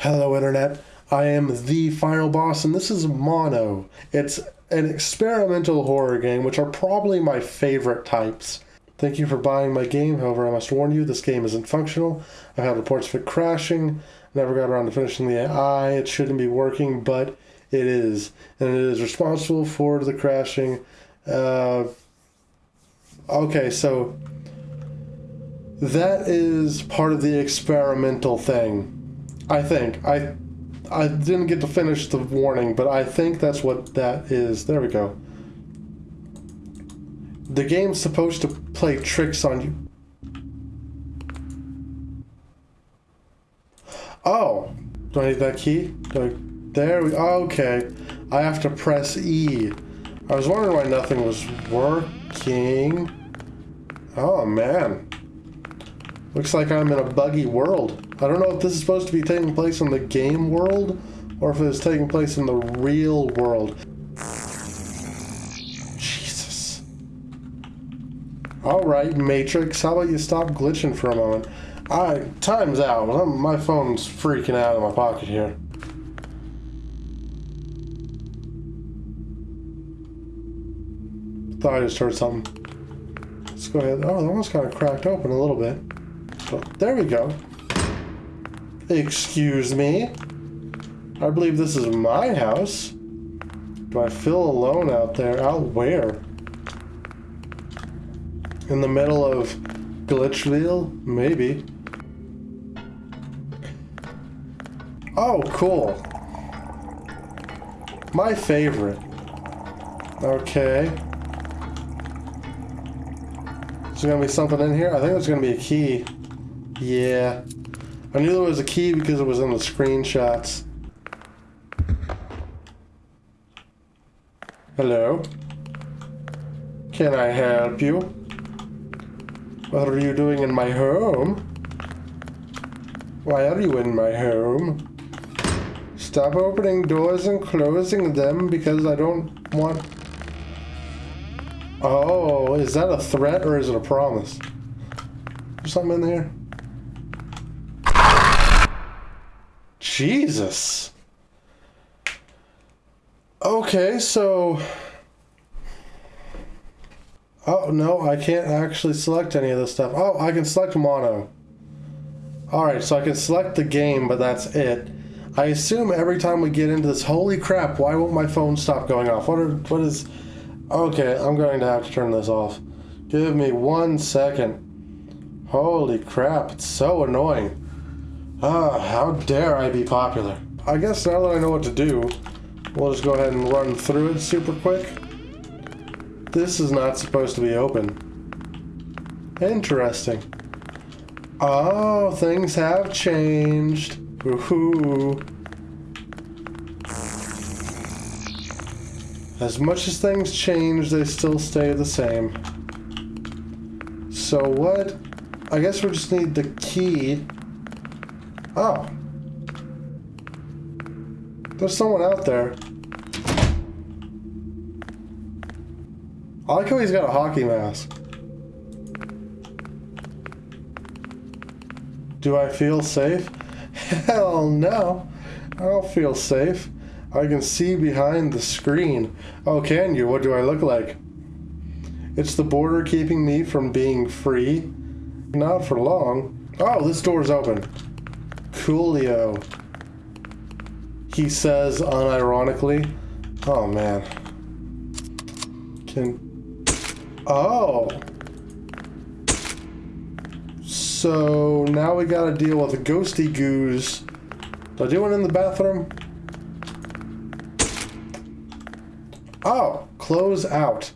Hello, Internet. I am the final boss, and this is Mono. It's an experimental horror game, which are probably my favorite types. Thank you for buying my game, however, I must warn you, this game isn't functional. I've had reports of it crashing, never got around to finishing the AI. It shouldn't be working, but it is. And it is responsible for the crashing. Uh, okay, so that is part of the experimental thing. I think. I I didn't get to finish the warning, but I think that's what that is. There we go. The game's supposed to play tricks on you. Oh, do I need that key? I, there we okay. I have to press E. I was wondering why nothing was working. Oh man. Looks like I'm in a buggy world. I don't know if this is supposed to be taking place in the game world or if it's taking place in the real world. Jesus. Alright, Matrix, how about you stop glitching for a moment? I time's out. My phone's freaking out of my pocket here. Thought I just heard something. Let's go ahead. Oh, that one's kind of cracked open a little bit. But there we go. Excuse me? I believe this is my house. Do I feel alone out there? Out where? In the middle of Glitchville? Maybe. Oh, cool. My favorite. Okay. Is there gonna be something in here? I think there's gonna be a key. Yeah. I knew there was a key because it was in the screenshots. Hello? Can I help you? What are you doing in my home? Why are you in my home? Stop opening doors and closing them because I don't want... Oh, is that a threat or is it a promise? There's something in there? Jesus. Okay, so... Oh, no, I can't actually select any of this stuff. Oh, I can select mono. Alright, so I can select the game, but that's it. I assume every time we get into this... Holy crap, why won't my phone stop going off? What, are, what is... Okay, I'm going to have to turn this off. Give me one second. Holy crap, it's so annoying. Ah, how dare I be popular. I guess now that I know what to do, we'll just go ahead and run through it super quick. This is not supposed to be open. Interesting. Oh, things have changed. Woohoo. As much as things change, they still stay the same. So what? I guess we just need the key Oh. There's someone out there. I like how he's got a hockey mask. Do I feel safe? Hell no. I don't feel safe. I can see behind the screen. Oh, can you? What do I look like? It's the border keeping me from being free. Not for long. Oh, this door's open. Coolio. He says unironically. Oh man. Can. Oh! So now we gotta deal with a ghosty goose. Did I do one in the bathroom? Oh, close out.